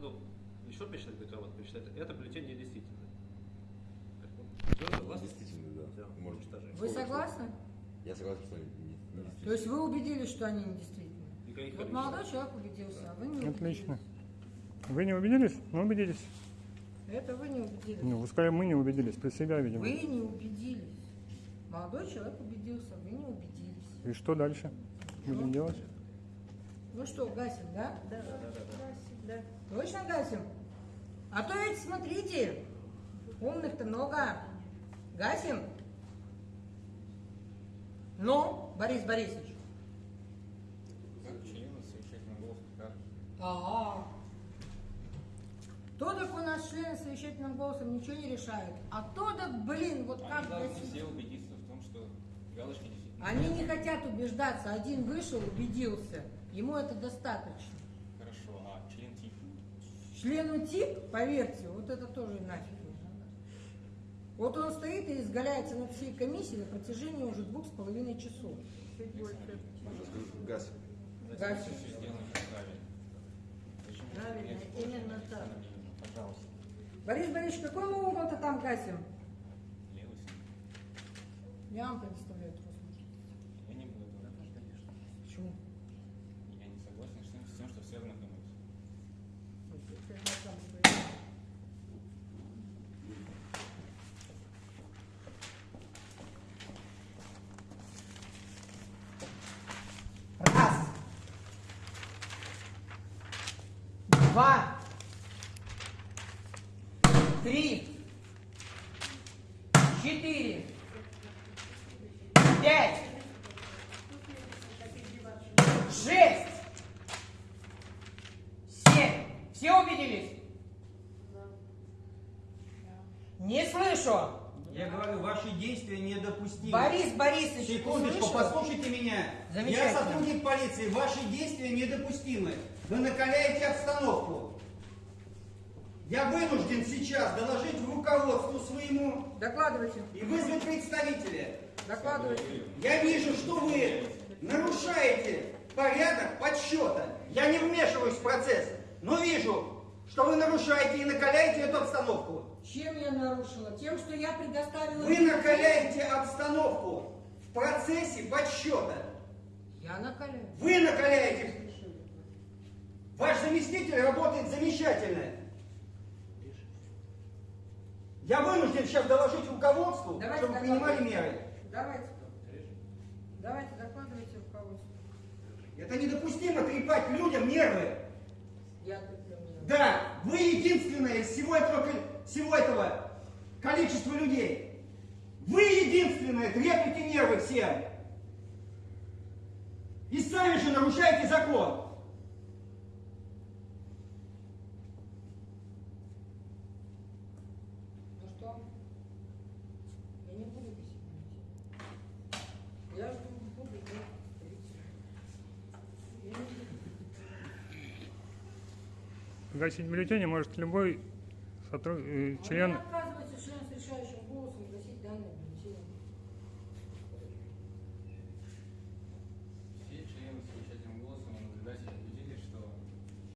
Ну, еще посчитать до кого-то посчитать. Это бюллетень недействительный. Все, согласны? Действительно, да. Все, Может. уничтожаем. Вы согласны? Я согласен, что они не, не То есть вы убедились, что они недействительны? Никаких Вот количеств. молодой человек убедился, а вы не убедились. Отлично. Вы не убедились? Мы убедились. Это вы не убедились. Ну, вы сказали, мы не убедились. При себя, видимо. Вы не убедились. Молодой человек убедился, вы не убедились. И что дальше? Будем делать? Ну что, гасим, да? Да, да, да. Гасим, да. Точно гасим? А то ведь смотрите, умных-то много. Гасим? Ну, Борис Борисович. Члены совещательного голоса покажут. Ага. То так у нас члены совещательным голосом ничего не решают. А то так, блин, вот как Они должны все убедиться в том, что галочки действительно Они не хотят убеждаться. Один вышел, убедился. Ему это достаточно. хорошо, а член тип Члену ТИК, поверьте, вот это тоже нафиг не надо. Вот он стоит и изгаляется над всей комиссией на протяжении уже двух с половиной часов. Чуть больше. Газ. Сделано правильно. Именно так. Пожалуйста. Борис Борисович, какой мы угол-то там гасим? Левый. Я вам предоставляю трос. Я не буду этого. Почему? Я не согласен с тем, с тем, что все знакомятся. Раз. Два. Три. Четыре. Все убедились? Не слышу. Я говорю, ваши действия недопустимы. Борис Борисович, Секундочку, послушайте меня. Я сотрудник полиции, ваши действия недопустимы. Вы накаляете обстановку. Я вынужден сейчас доложить руководству своему Докладывайте. и вызвать представителя. Докладывайте. Я вижу, что вы нарушаете порядок подсчета. Я не вмешиваюсь в процесс, но вижу, что вы нарушаете и накаляете эту обстановку. Чем я нарушила? Тем, что я предоставила... Вы накаляете обстановку в процессе подсчета. Я накаляю. Вы накаляете. Ваш заместитель работает замечательно. Я вынужден сейчас доложить руководству, Давайте чтобы принимали меры. Давайте. Давайте, докладывайте руководству. Это недопустимо трепать людям нервы. Я. Да, вы единственная из всего этого, всего этого количества людей. Вы единственная треплете нервы всем. И сами же нарушаете закон. Ну что? Я не буду писать. Я жду буду делать полицию. Я не буду. Гасить бюллетени может любой сотруд... э, член... Отказывается член с решающим голосом гасить бюллетень.